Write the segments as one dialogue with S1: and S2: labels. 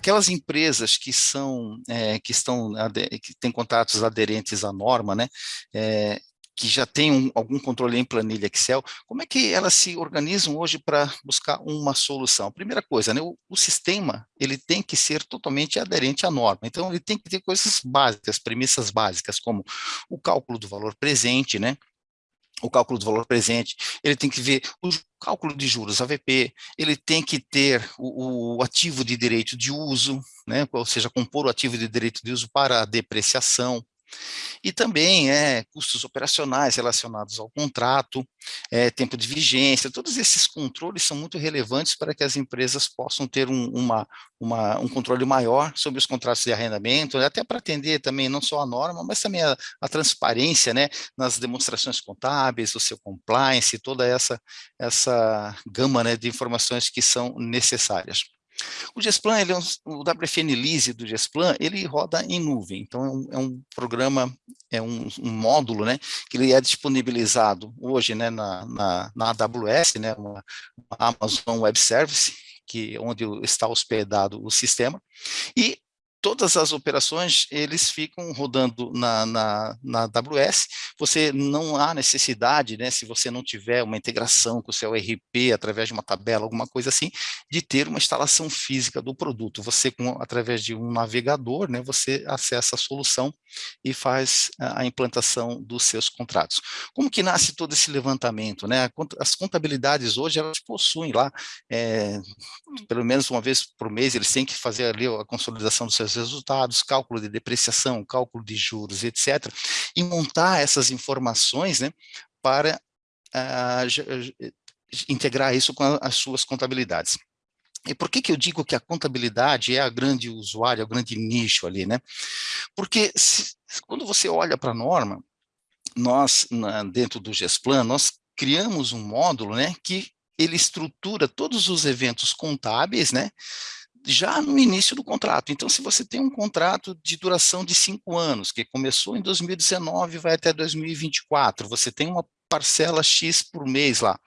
S1: aquelas empresas que são, é, que estão, que têm contratos aderentes à norma, né, é, que já tem um, algum controle em planilha Excel, como é que elas se organizam hoje para buscar uma solução? Primeira coisa, né, o, o, sistema ele tem que ser totalmente aderente à norma, então ele tem que ter coisas básicas, premissas básicas, como o cálculo do valor presente, né, o cálculo do valor presente, ele tem que ver o cálculo de juros AVP, ele tem que ter o, o, ativo de direito de uso, né, ou seja, compor o ativo de direito de uso para a depreciação, e também é, custos operacionais relacionados ao contrato, é, tempo de vigência, todos esses controles são muito relevantes para que as empresas possam ter um, uma, uma, um controle maior sobre os contratos de arrendamento, até para atender também não só a norma, mas também a, a transparência né, nas demonstrações contábeis, o seu compliance, toda essa, essa gama né, de informações que são necessárias. O Gesplan, ele é um, o WFN Lise do Gesplan, ele roda em nuvem, então é um, é um programa, é um, um, módulo, né, que ele é disponibilizado hoje, né, na, na, na AWS, né, uma, uma Amazon Web Service, que, onde está hospedado o sistema, e todas as operações, eles ficam rodando na, na, na AWS, você não há necessidade, né, se você não tiver uma integração com o seu RP, através de uma tabela, alguma coisa assim, de ter uma instalação física do produto. Você, com, através de um navegador, né, você acessa a solução e faz a, a implantação dos seus contratos. Como que nasce todo esse levantamento? Né? As contabilidades hoje, elas possuem lá, é, pelo menos uma vez por mês, eles têm que fazer ali a consolidação dos seus seus resultados, cálculo de depreciação, cálculo de juros, etc., e montar essas informações né, para uh, integrar isso com as suas contabilidades. E por que, que eu digo que a contabilidade é a grande usuária, o grande nicho ali, né? Porque se, quando você olha para a norma, nós, na, dentro do GESPLAN, nós criamos um módulo, né, que ele estrutura todos os eventos contábeis, né, já no início do contrato. Então, se você tem um contrato de duração de cinco anos, que começou em 2019 vai até 2024, você tem uma parcela X por mês lá.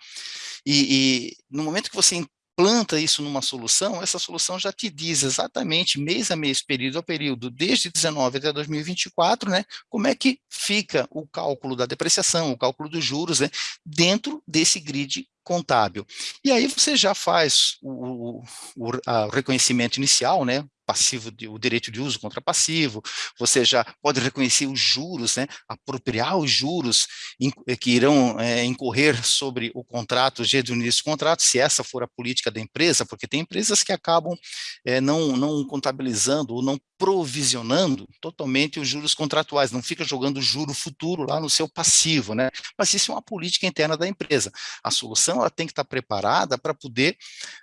S1: E, e no momento que você planta isso numa solução, essa solução já te diz exatamente mês a mês, período a período, desde 19 até 2024, né, como é que fica o cálculo da depreciação, o cálculo dos juros, né, dentro desse grid contábil. E aí você já faz o, o, o reconhecimento inicial, né, passivo, de, o direito de uso contra passivo, você já pode reconhecer os juros, né, apropriar os juros in, eh, que irão é, incorrer sobre o contrato, o início do contrato, se essa for a política da empresa, porque tem empresas que acabam é, não, não contabilizando ou não provisionando totalmente os juros contratuais, não fica jogando juro futuro lá no seu passivo, né, mas isso é uma política interna da empresa. A solução ela tem que estar preparada para poder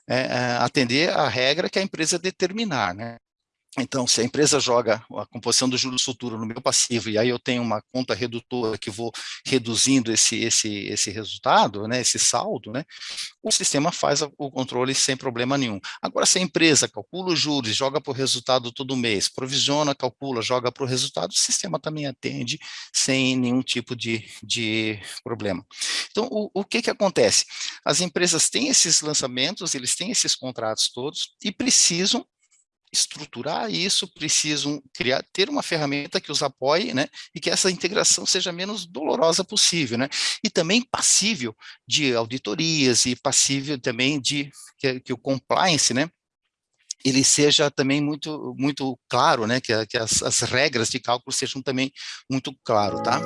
S1: é, atender a regra que a empresa determinar, né. Então, se a empresa joga a composição do juros futuro no meu passivo e aí eu tenho uma conta redutora que vou reduzindo esse, esse, esse resultado, né, esse saldo, né, o sistema faz o controle sem problema nenhum. Agora, se a empresa calcula os juros, joga para o resultado todo mês, provisiona, calcula, joga para o resultado, o sistema também atende sem nenhum tipo de, de problema. Então, o, o que que acontece? As empresas têm esses lançamentos, eles têm esses contratos todos e precisam estruturar isso, precisam criar, ter uma ferramenta que os apoie, né, e que essa integração seja menos dolorosa possível, né, e também passível de auditorias e passível também de que, que o compliance, né, ele seja também muito muito claro, né, que, que as, as regras de cálculo sejam também muito claro, tá?